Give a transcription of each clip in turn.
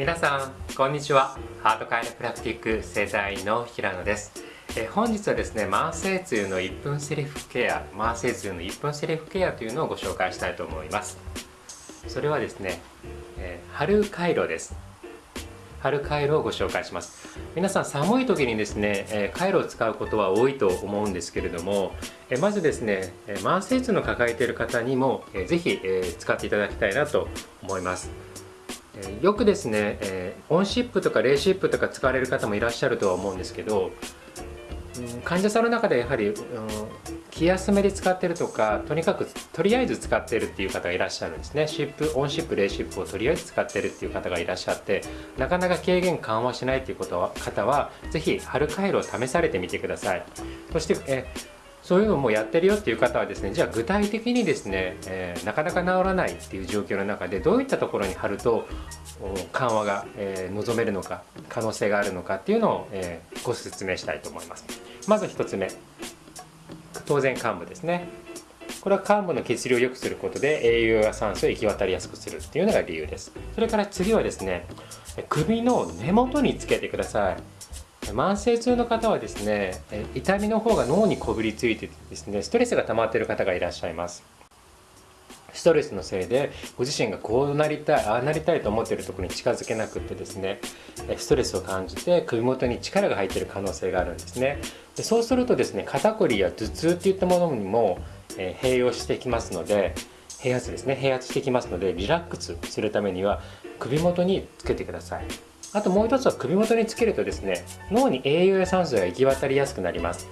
皆さんこんにちは。ハートカイロプラクティック整体院の平野です。え本日はですね慢性痛の1分セリフケア慢性痛の1分セリフケアというのをご紹介したいと思います。それはですね、えー、春回路です。春回路をご紹介します。皆さん寒い時にですね、えー、回路を使うことは多いと思うんですけれども、えー、まずですね、え慢性痛の抱えている方にも、えー、ぜひ、え使っていただきたいなと思います。よくですね、えー、オンシップとかレーシップとか使われる方もいらっしゃるとは思うんですけど、うん、患者さんの中でやはり、うん、気休めで使ってるとかとにかくとりあえず使ってるっていう方がいらっしゃるんですね。湿布温湿布冷湿布をとりあえず使ってるっていう方がいらっしゃってなかなか軽減緩和しないっていうことは方は是非貼るカイロを試されてみてください。そして、えーそういうのもやってるよっていう方はですねじゃあ具体的にですね、えー、なかなか治らないっていう状況の中でどういったところに貼ると緩和が、えー、望めるのか可能性があるのかっていうのを、えー、ご説明したいと思います。まず1つ目。当然患部ですね。これは患部の血流を良くすることで栄養や酸素を行き渡りやすくするっていうのが理由です。それから次はですね首の根元につけてください。慢性痛の方はですね痛みの方が脳にこびりついてですねストレスが溜まっている方がいらっしゃいます。ストレスのせいでご自身がこうなりたいああなりたいと思っているところに近づけなくってですねストレスを感じて首元に力が入っている可能性があるんですね。でそうするとですね肩こりや頭痛っていったものにも、え併用してきますので併発ですね併発してきますのでリラックスするためには首元につけてください。あともう一つは首元につけるとですね脳に栄養や酸素が行き渡りやすくなります。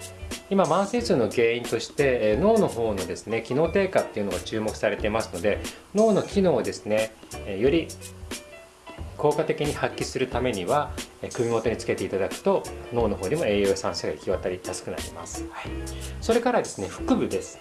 今慢性痛の原因として脳の方のですね機能低下っていうのが注目されていますので脳の機能をですねより効果的に発揮するためには首元につけていただくと脳の方にも栄養や酸素が行き渡りやすくなります、はい、それからですね腹部です。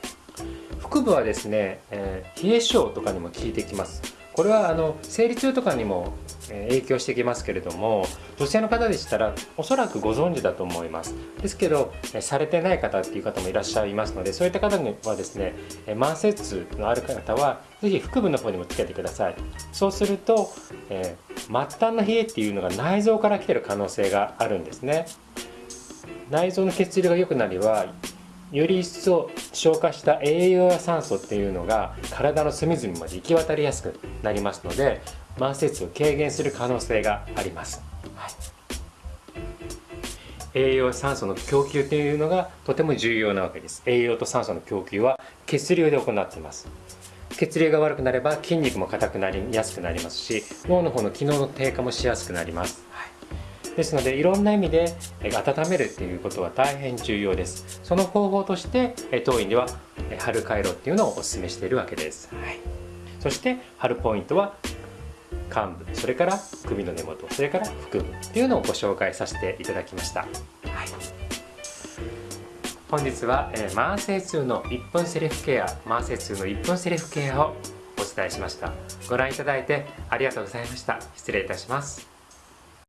腹部はですね、えー、冷え性とかにも効いてきますこれはあの生理痛とかにも影響してきますけれども女性の方でしたらおそらくご存知だと思います。ですけどされてない方っていう方もいらっしゃいますのでそういった方にはですね慢性痛のある方は是非腹部の方にもつけてください。そうすると、えー、末端の冷えっていうのが内臓から来てる可能性があるんですね。内臓の血流が良くなりはより一層消化した栄養や酸素っていうのが体の隅々まで行き渡りやすくなりますので慢性痛を軽減する可能性があります、はい、栄養酸素の供給というのがとても重要なわけです。栄養と酸素の供給は血流で行っています。血流が悪くなれば筋肉も硬くなりやすくなりますし脳の方の機能の低下もしやすくなります、はい。ですのでいろんな意味で温めるっていうことは大変重要です。その方法として当院では春回路っていうのをお勧めしているわけです、はい、そして春ポイントは幹部それから首の根元それから腹部っていうのをご紹介させていただきました、はい、本日は、えー、慢性痛の1分セルフケア慢性痛の1分セルフケアをお伝えしました。ご覧いただいてありがとうございました。失礼いたします。